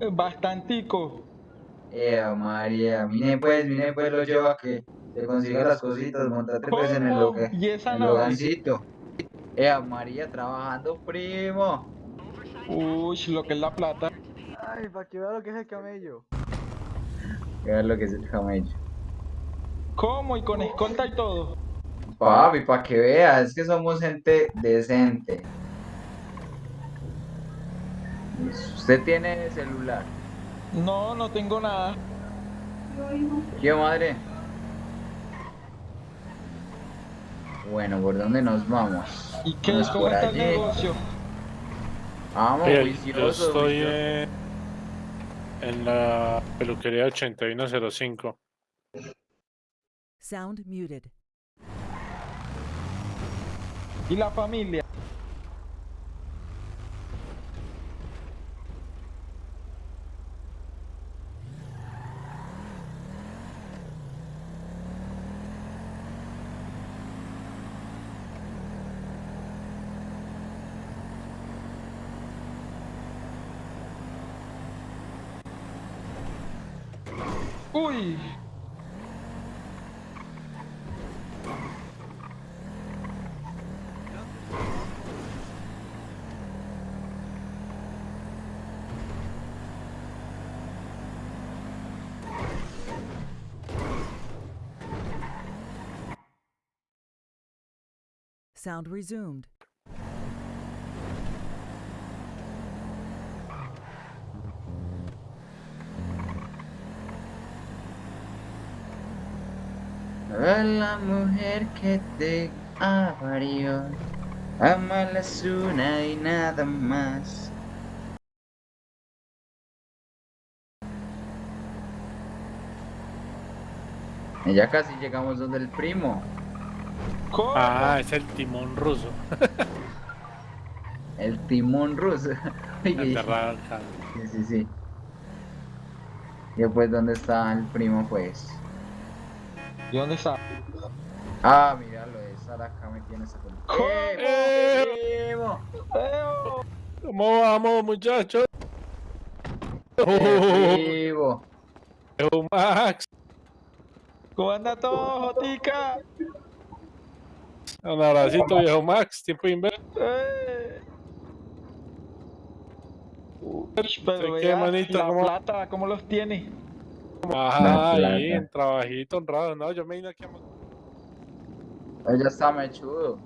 Bastantico. Eh, María, mire pues, mire pues, lo llevo a que te consiga las cositas, montate pues en el loga- ¿Y esa logancito. Eh, María, trabajando, primo. Uy, lo que es la plata. Ay, para que vea lo que es el camello. A ver lo que es el camello. ¿Cómo? Y con escolta y todo. Papi, para que veas, es que somos gente decente. Usted tiene celular. No, no tengo nada. ¿Qué madre? Bueno, ¿por dónde nos vamos? ¿Y qué? Vamos ¿Cómo está el negocio? Vamos, Oye, yo estoy en, en la peluquería 8105. Sound muted. ¿Y la familia? Uy, Sound resumed. A la mujer que te avarió, amala es una y nada más. Ya casi llegamos donde el primo, ¿cómo? Ah, es el timón ruso. el timón ruso. Aterrado sí, sí, sí. Y pues, ¿dónde está el primo, pues? ¿Y dónde está? Ah, míralo, esa acá me tiene esa película. ¿Cómo? ¡Eh, primo! ¡Eo! ¿Cómo vamos, muchachos? ¡Eh, primo! Max, ¿Cómo anda todo, Jotica? Un abracito, viejo Max. Tiempo. ¡Eh! Uy, pero ¿Qué, manito? la ¿Cómo? plata, ¿cómo los tiene? Ajá, ahí, en trabajito honrado. No, yo me vine aquí a... Ya está mechudo.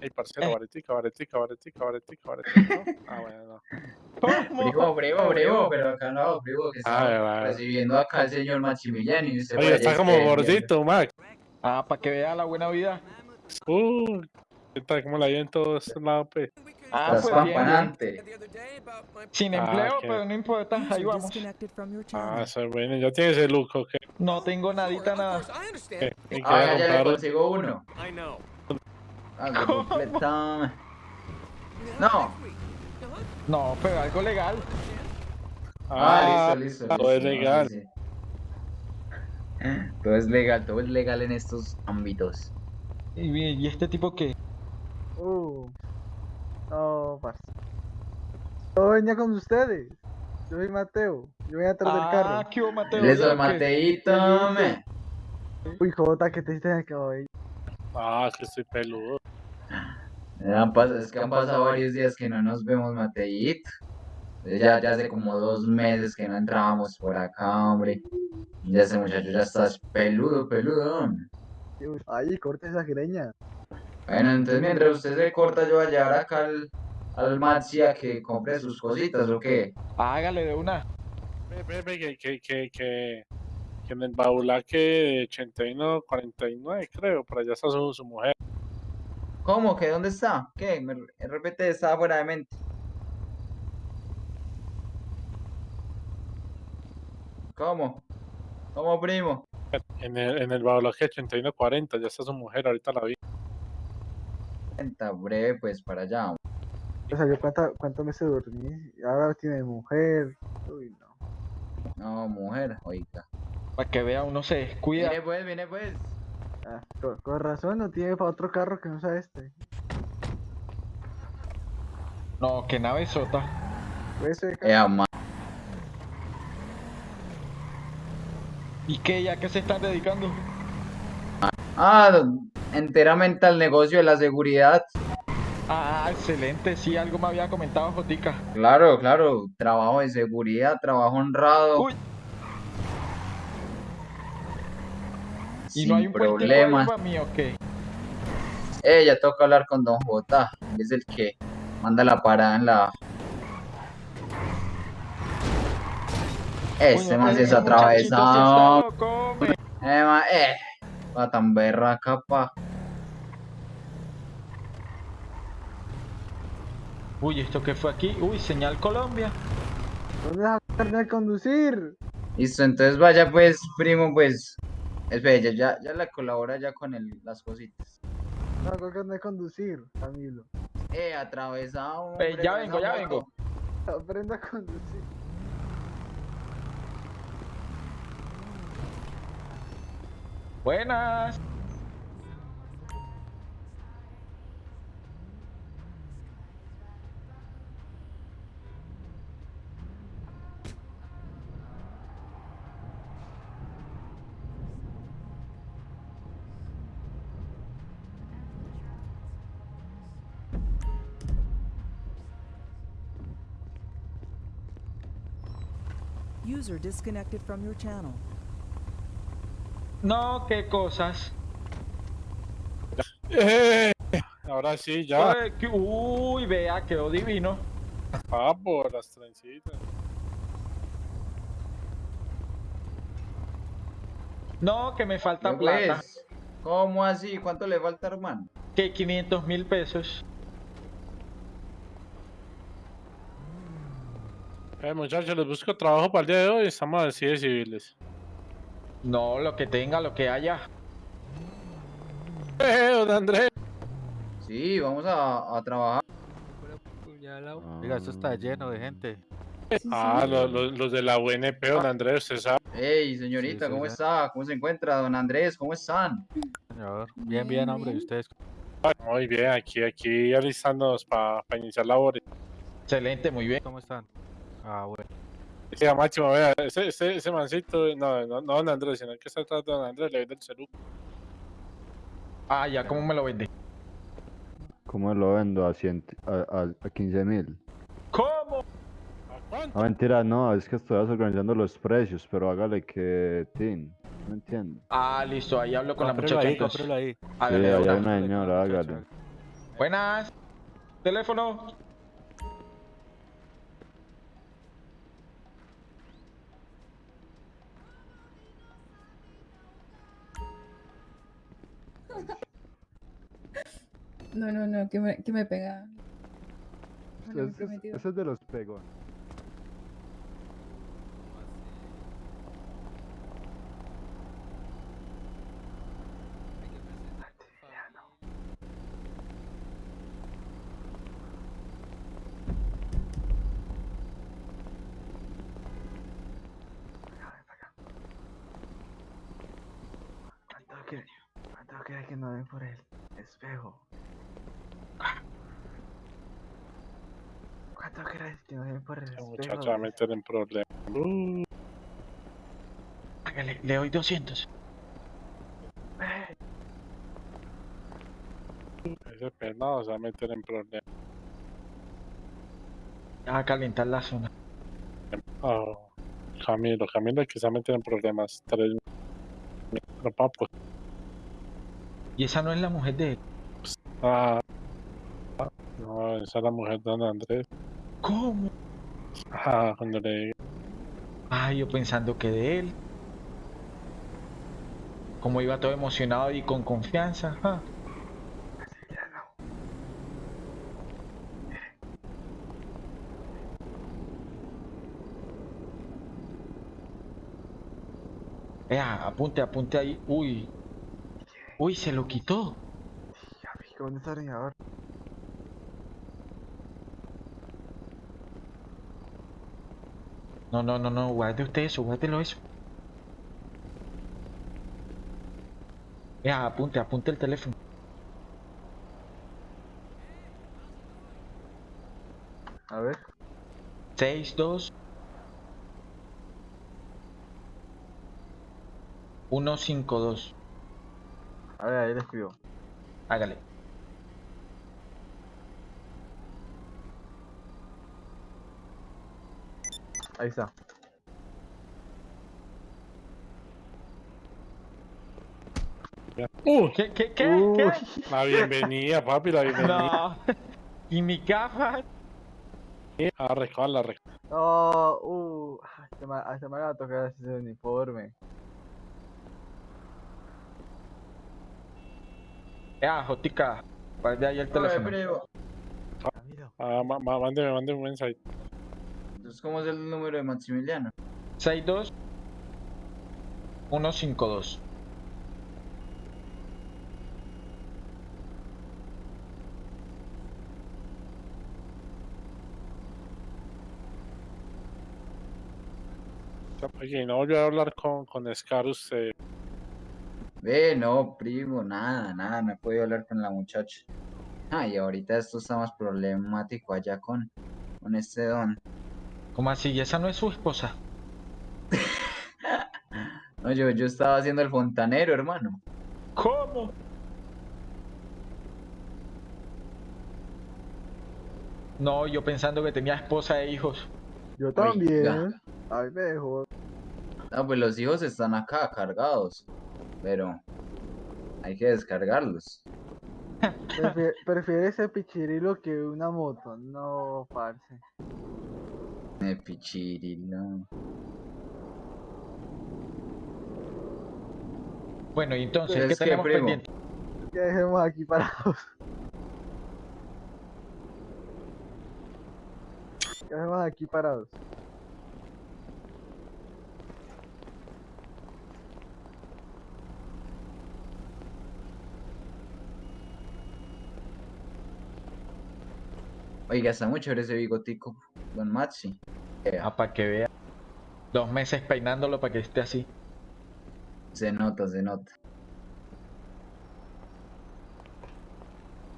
Ey, parcero, Eh. baretica, baretica, baretica, baretica, baretica. ¿no? Ah, bueno, no. Primo, primo, primo, pero acá no, primo, que Ah, está vale. recibiendo acá el señor Maximiliano y usted Oye, está es como gordito, Max. Ah, para que vea la buena vida. Uh, ¿qué tal? ¿Cómo la hay en todos lados, pe? Ah, Estás pues bien. Sin Ah, empleo, ok. pero no importa, ahí vamos. Ah, eso es bueno. Ya tienes el look, ¿ok? No tengo nadita nada. ¿Qué? ¿Y Ah, ya, le consigo uno. Algo. No. No, pero algo legal. Ah, listo, listo. Todo es listo, legal. sí, sí. Todo es legal, todo es legal en estos ámbitos. ¿Y, y este tipo qué? Uh. No, parce. Yo venía con ustedes. Yo soy Mateo. Yo venía atrás del Ah, carro. ¿qué hubo, Mateo? Eso. Mateito, me. Uy, Jota, que te hiciste en el cabello. Ah, es que estoy peludo. Pas- Es que han pasado varios días que no nos vemos, Mateito. Ya, ya hace como dos meses que no entrábamos por acá, hombre. Ya ese muchacho ya estás peludo, peludo. Ay, corte esa greña. Bueno, entonces mientras usted se corta, yo voy a llevar acá al, al Maxi a que compre sus cositas, ¿o qué? Hágale de una. Ve, ve, ve, que, que, que, que, que en el baulaque de 81, 49, creo, por allá está su, su mujer. ¿Cómo? ¿Que dónde está? ¿Qué? Me re- repite, estaba fuera de mente. ¿Cómo? ¿Cómo, primo? En el, en el baulaque de 81, 40, ya está su mujer, ahorita la vi. Está breve, pues para allá. O sea, yo cuánto, cuánto me se dormí. Ahora tiene mujer. Uy, no. No, mujer, oiga. Para que vea, uno se descuida. Viene pues, viene pues. Ah, con, con razón no tiene para otro carro que no sea este. No, que nave sota. Ese carro. ma- ¿Y qué? ¿Ya que se están dedicando? Ah, enteramente al negocio de la seguridad. Ah, excelente. Sí, algo me había comentado Jotica. Claro, claro. Trabajo de seguridad, trabajo honrado. Uy. ¿Y Sin no hay un problemas. para mí o qué? Eh, ya toca hablar con Don J. él Es el que manda la parada en la. Este Coño, man se ese es atravesado. Eh, ma, eh. Va tan berraca, pa. Uy, ¿esto qué fue aquí? Uy, señal Colombia. ¿Dónde vas a aprender a conducir? Listo, entonces vaya pues, primo, pues. Espera, ya, ya, ya la colabora ya con el, las cositas. No, tengo que aprender a conducir, Camilo. Eh, atravesado. Eh, hombre, ya vengo, ya vengo. Aprenda a conducir. Buenas. User disconnected from your channel. No, qué cosas. Eh, ahora sí, ya. Uy, que- Uy, vea, quedó divino. Papo, las trencitas. No, que me falta Yo, plata. pues, ¿Cómo así? ¿Cuánto le falta, hermano? Que 500 mil pesos. Eh, muchachos, les busco trabajo para el día de hoy. Estamos así de civiles. No, lo que tenga, lo que haya. Eh, don Andrés. Sí, vamos a, a trabajar. Oiga, esto está lleno de gente. Ah, los, los, los de la UNP, don Andrés, usted sabe. Hey, señorita, sí, ¿cómo está? ¿Cómo se encuentra, don Andrés? ¿Cómo están? Señor. Bien, bien, hombre. ¿Y ustedes? Muy bien, aquí, aquí alistándonos para iniciar labores. Excelente, muy bien. ¿Cómo están? Ah, bueno. Sí, a Máximo, vea, ese, ese, ese mancito, no, no, no don Andrés, sino que se trata de don Andrés, le vende el celular. Ah, ya, ¿cómo me lo vende? ¿Cómo lo vendo? A, 100, a, a, a 15 mil. ¿Cómo? ¿A cuánto? No, mentira, no, es que estoy organizando los precios, pero hágale que... Tin, no entiendo. Ah, listo, ahí hablo con la Cómprelo muchacha ahí, entonces. ahí. Sí, hay una. señora, hágale. Buenas. Teléfono. No, no, no, que me, que me pega. Bueno, Ese es, prometido. ese es de los pegos. ¿Cuánto quiere? ¿Cuánto quiere que no den por el espejo? ¿Cuánto quiere que no por el Ese espejo? muchacho va a meter en problemas. Uh, Hágale, le doy 200. ese pernado se va a meter en problemas. A calentar la zona. Oh, Camilo, Camilo, que se va a meter en problemas. Tres Pero papo. Y esa no es la mujer de él. Ah, no, esa es la mujer de don Andrés. ¿Cómo? Ah, cuando le. Ay, yo pensando que de él. Como iba todo emocionado y con confianza. ah. Vea, apunte, apunte ahí. Uy. Uy, se lo quitó. Ya vi, ¿dónde está el No, no, no, no, guarde usted eso, guárdelo eso. Ya, apunte, apunte el teléfono. A ver. 62 152. A ver, ahí le escribo. Hágale. Ahí está. Uh, ¿Qué, qué, qué? Uy, ¿Qué? la bienvenida, papi, la bienvenida. No. ¿Y mi gafa? A recoger la recoger. No, uh, se me, se me va a tocar ese uniforme. Ya, Jotica. Guarde ahí el teléfono. Ah, mándeme, mándeme un mensaje. Entonces, ¿cómo es el número de Maximiliano? 62 152. Oye, no volvió a hablar con, con Scar usted. Ve, no, primo, nada, nada, no he podido hablar con la muchacha. Ah, y ahorita esto está más problemático allá con, con este don. ¿Cómo así? ¿Y esa no es su esposa? No, yo, yo estaba haciendo el fontanero, hermano. ¿Cómo? No, yo pensando que tenía esposa e hijos. Yo también. Oiga. Ay, mejor. No, pues los hijos están acá cargados, pero hay que descargarlos. Prefiere, prefiere ese pichirilo que una moto. No, parce. Pichirilo. Bueno, y entonces, Pues ¿qué es que, tenemos primo. pendiente? Que dejemos aquí parados. Que dejemos aquí parados. Oiga, está muy chévere ese bigotico, don Maxi. Ah, para que vea. Dos meses peinándolo para que esté así. Se nota, se nota.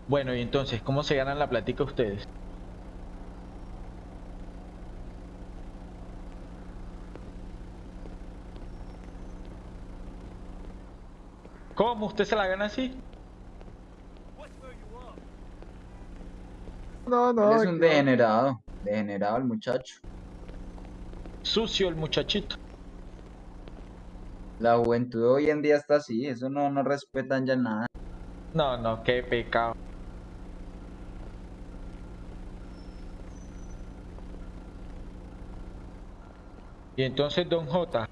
Bueno, y entonces, ¿cómo se ganan la platica ustedes? ¿Cómo? ¿Usted se la gana así? No, no. Él es un degenerado, degenerado el muchacho. Sucio el muchachito. La juventud hoy en día está así, eso no, no respetan ya nada. No, no, qué pecado. Y entonces, Don J,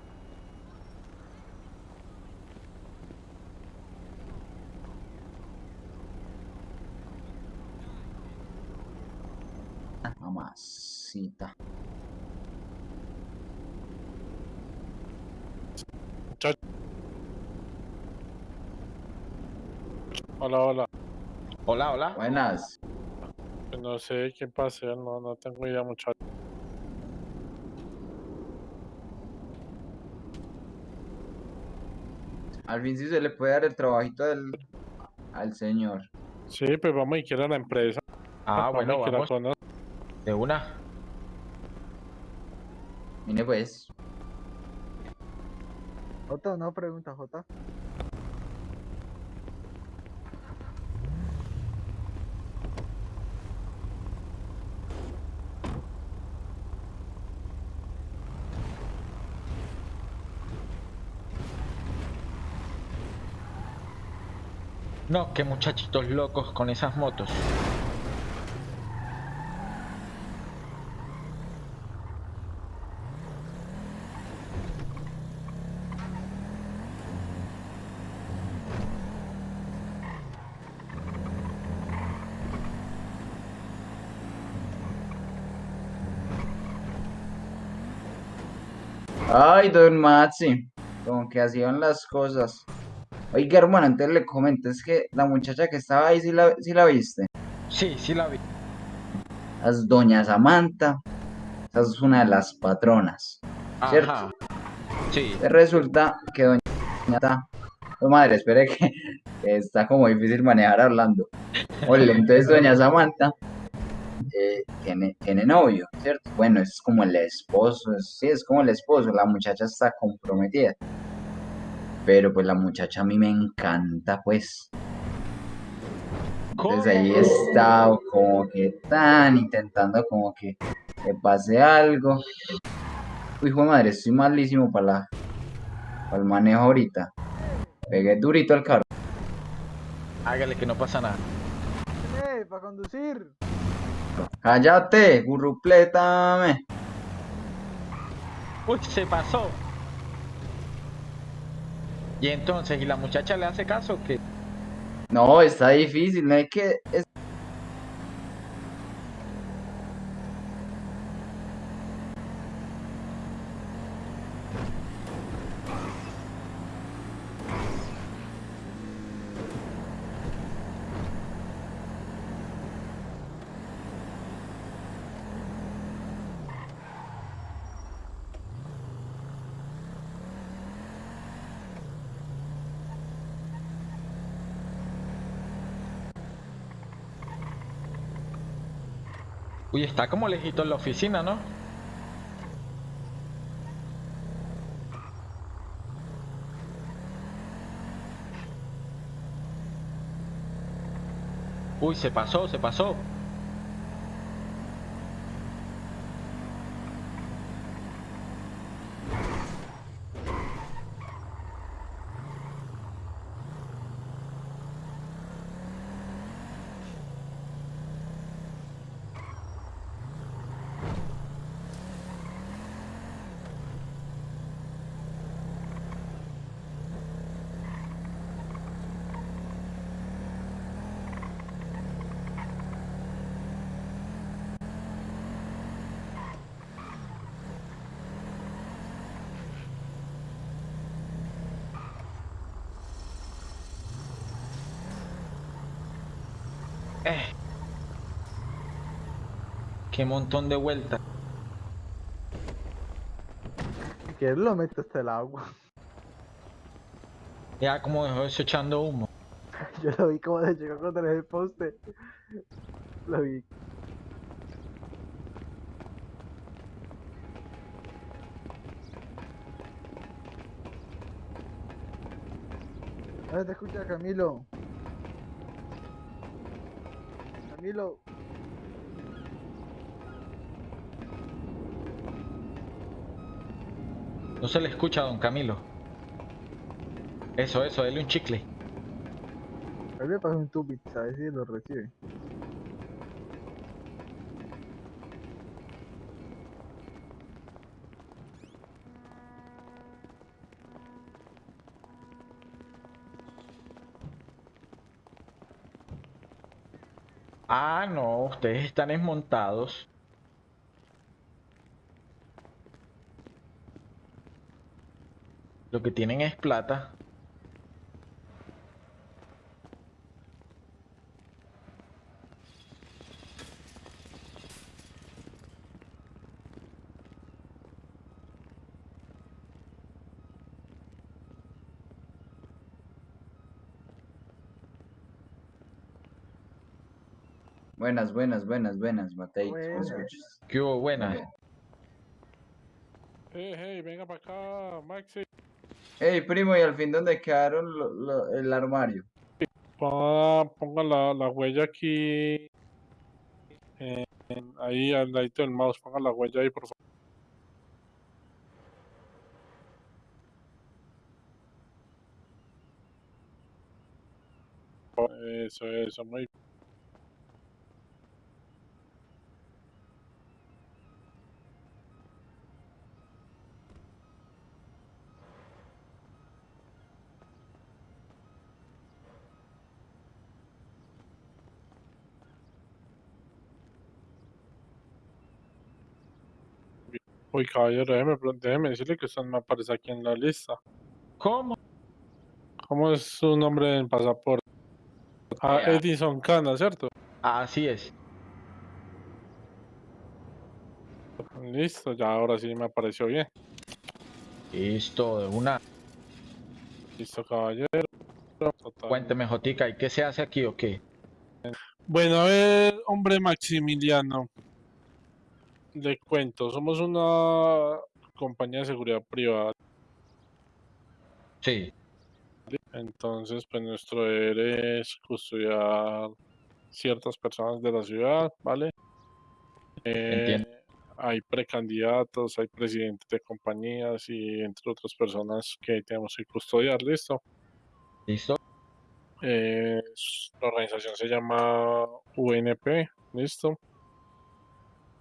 Hola, hola. hola, hola. Buenas. No sé quién pase, no, no tengo idea, muchacho. Al fin sí se le puede dar el trabajito del, al señor. Sí, pues vamos y quiero la empresa. Ah, bueno, vamos de una. Mire pues. Jota, no pregunta, Jota. No, qué muchachitos locos con esas motos. Ay, don Maxi. Como que hacían las cosas. Oiga, hermano, entonces le comento, es que la muchacha que estaba ahí, sí la, sí la viste. Sí, sí la vi. Es doña Samantha. Esa es una de las patronas. ¿Cierto? Sí. Resulta que doña está... Oh, madre, espere que, que está como difícil manejar hablando. Oye, entonces doña Samantha eh, tiene, tiene novio, ¿cierto? Bueno, es como el esposo, es- sí, es como el esposo, la muchacha está comprometida. Pero pues la muchacha a mí me encanta, pues. Entonces ahí he estado como que tan intentando como que, que pase algo. Uy, hijo de madre, estoy malísimo para la, para el manejo ahorita. Pegué durito al carro. Hágale que no pasa nada. ¡Eh, para conducir! Cállate, gurruplétame. Uy, se pasó. Y entonces, ¿y la muchacha le hace caso que No, está difícil, no hay que... Uy, está como lejito en la oficina, ¿no? Uy, se pasó, se pasó. Eh. Qué montón de vueltas. Quieres lo meto hasta el agua. Ya como dejó eso echando humo. Yo lo vi como se llegó contra el poste. Lo vi. ¿Dónde te escucha Camilo? Camilo. No se le escucha a don Camilo. Eso, eso, dele un chicle. Ahí le pasó un tubit, a ver si lo recibe. Ah, no, ustedes están desmontados. Lo que tienen es plata. Buenas, buenas, buenas, buenas, Matei. ¿me Buenas. ¿Qué hubo? Buena. Bien. Hey, hey, venga para acá, Maxi. Ey, primo, ¿y al fin dónde quedaron lo- lo- el armario? Ponga, ponga la, la huella aquí. en- en- ahí al ladito del mouse. Ponga la huella ahí, por favor. Eso, eso, muy Uy, caballero, déjeme, decirle que usted me aparece aquí en la lista. ¿Cómo? ¿Cómo es su nombre en pasaporte? Ah, Edison Cana, ¿cierto? Así es. Listo, ya ahora sí me apareció bien. Listo, de una. Listo, caballero. Total. Cuénteme, Jotica, ¿y qué se hace aquí o qué? Bueno, a ver, hombre Maximiliano. Le cuento, somos una compañía de seguridad privada. Sí, Entonces, pues nuestro deber es custodiar ciertas personas de la ciudad, ¿vale? Eh, hay precandidatos, hay presidentes de compañías y entre otras personas que tenemos que custodiar, ¿listo? listo. Eh, la organización se llama UNP, ¿listo?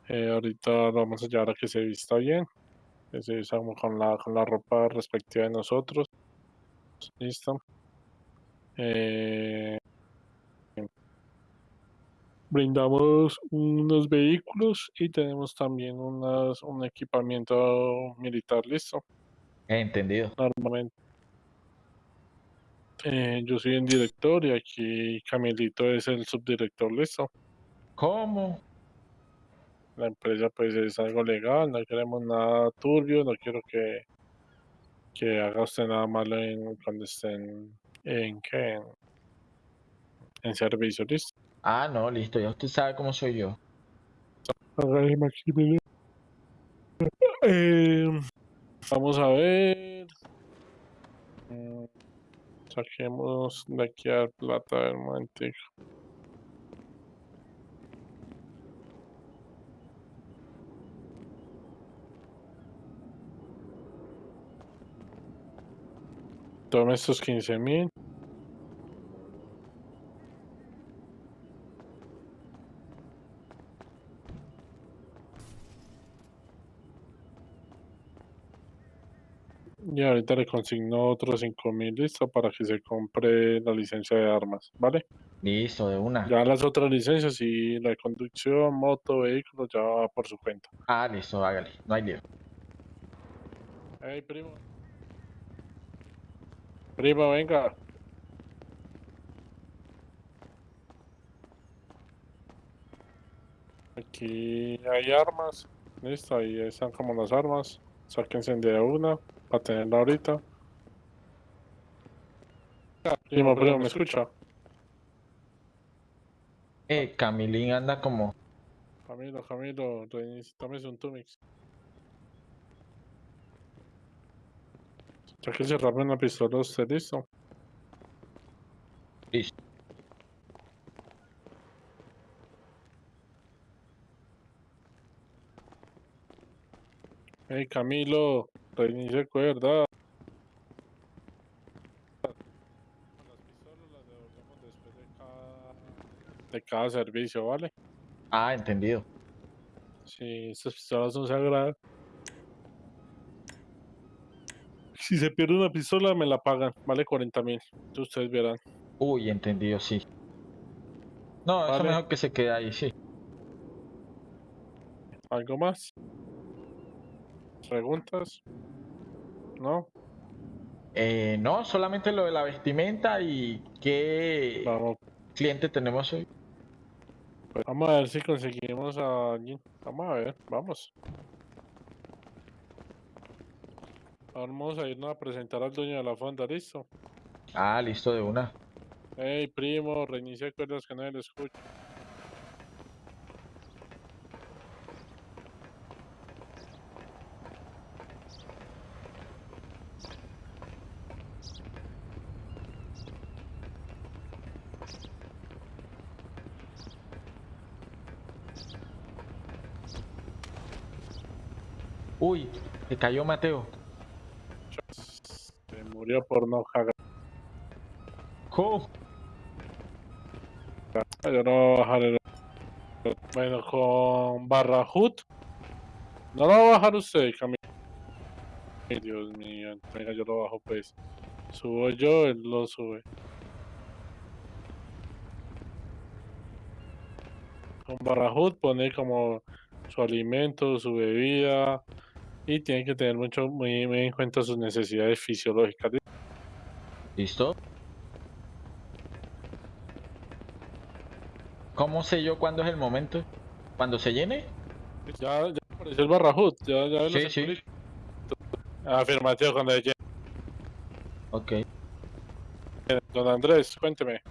Eh, ahorita lo vamos a llevar a que se vista bien, que se vista con la, con la ropa respectiva de nosotros, ¿listo? Eh, brindamos unos vehículos y tenemos también unas, un equipamiento militar, ¿listo? Entendido. Normalmente. Eh, yo soy el director y aquí Camilito es el subdirector, ¿listo? ¿Cómo? La empresa pues es algo legal, no queremos nada turbio, no quiero que, que haga usted nada malo en, cuando estén en, ¿qué? en, en servicio, ¿listo? Ah, no, listo, ya usted sabe cómo soy yo. Eh, vamos a ver. Mm, Saquemos de aquí a plata del momentico. Tome estos 15 mil. Y ahorita le consigno otros 5 mil listo para que se compre la licencia de armas, ¿vale? Listo, de una. Ya las otras licencias y la de conducción, moto, vehículo, ya va por su cuenta. Ah, listo, hágale, no hay lío. Hey, primo. Primo, venga. Aquí hay armas. Listo, ahí están como las armas. Sáquense de una para tenerla ahorita. Primo, primo, ¿me escucha? Eh, Camilín anda como... Camilo, Camilo, reinici- tómese un Tumix. Ya que se rape una pistola, ¿usted listo? Listo. Hey Camilo, reinicie cuerda. Las pistolas las devolvemos después de cada, de cada servicio, ¿vale? Ah, entendido. Sí, estas pistolas son sagradas. Si se pierde una pistola, me la pagan, vale 40 mil. Ustedes verán. Uy, entendido, sí. No, eso Vale. mejor que se quede ahí, sí. ¿Algo más? ¿Preguntas? ¿No? Eh, no, solamente lo de la vestimenta y qué Vamos, cliente tenemos hoy. pues, vamos a ver si conseguimos a alguien. Vamos a ver, vamos. Vamos a irnos a presentar al dueño de la fonda, ¿listo? Ah, listo, de una. Hey, primo, reinicia cuerdas que nadie le escucha. Uy, se cayó Mateo. Murió por no cagar. ¿Cómo? Yo no voy a bajar el... Bueno, con Barrahut. No lo va a bajar usted, Camilo. Ay, Dios mío, venga, yo lo bajo pues. Subo yo, él lo sube. Con Barrahut pone como su alimento, su bebida y tiene que tener mucho muy, muy en cuenta sus necesidades fisiológicas. ¿Listo? ¿Cómo sé yo cuándo es el momento? ¿Cuando se llene? Ya, ya Apareció el Barrahut, ya, ya Sí, sí. Afirmativo cuando llegue. Ok. Don Andrés, cuénteme.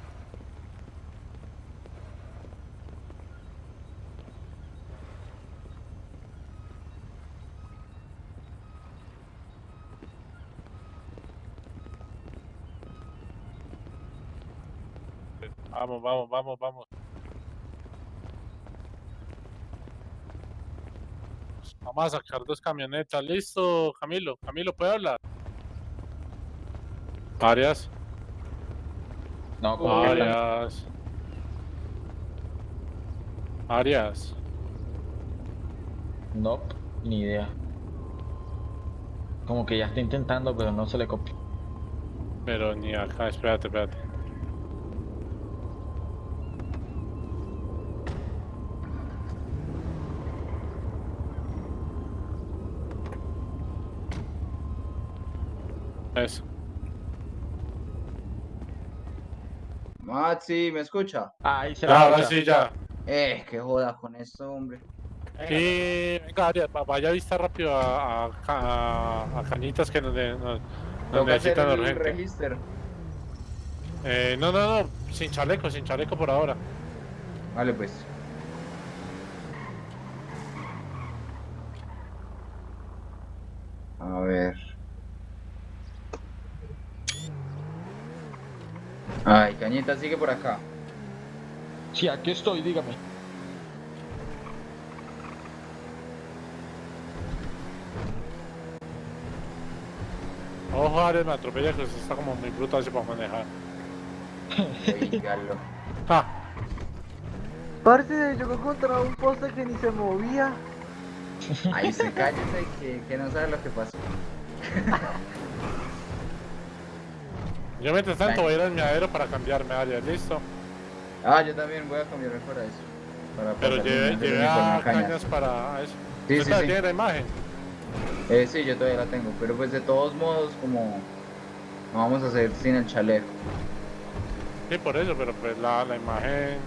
Vamos, vamos, vamos, vamos. Vamos a sacar dos camionetas. Listo, Camilo. Camilo, ¿puede hablar? Arias. No, como que Arias. Arias. No, ni idea. Como que ya está intentando, pero no se le copia. Pero ni acá, espérate, espérate. Eso. Maxi, ¿me escucha? Ah, ahí se Ya, la ahora sí, ya. Eh, qué joda con esto, hombre. Y venga, vaya a vista rápido a, a, a- a Cañitas que nos, de- nos, nos Toca hacer necesitan el urgente. registro. Eh, no, no, no, sin chaleco, sin chaleco por ahora. Vale, pues. A ver. Ay, Cañita, sigue por acá. Sí, aquí estoy, dígame. Ojo, Arias, me atropella que está como muy brutal así para manejar. Oígalo. Ah, Parce, yo contra un poste que ni se movía. Ahí se cállese que, que no sabe lo que pasó. yo mientras tanto voy a ir al miadero para cambiarme, Arias, listo. Ah, yo también voy a cambiarme para eso. Para Pero llevé, a Cañas. cañas para eso. Sí, ¿Usted sí, sí. tiene la imagen? Eh, sí, yo todavía la tengo, pero pues de todos modos, como no vamos a hacer sin el chaleco. Sí, por eso, pero pues la, la imagen...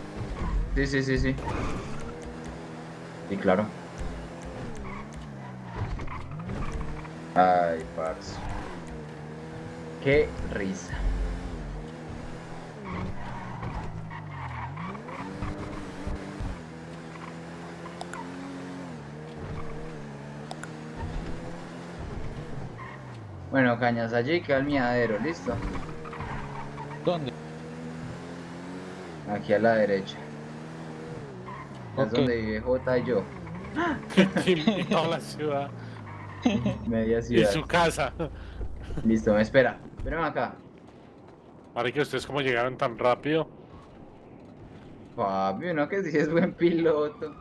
Sí, sí, sí, sí. Sí, claro. Ay, parce. Qué risa. Bueno, cañas allí queda el miadero, listo. ¿Dónde? Aquí a la derecha. Es donde vive J y yo. y toda la ciudad. Media Y ciudad. su casa. Listo, me espera. Espérame acá. Que ustedes como llegaron tan rápido. Papi, uno que sí es buen piloto.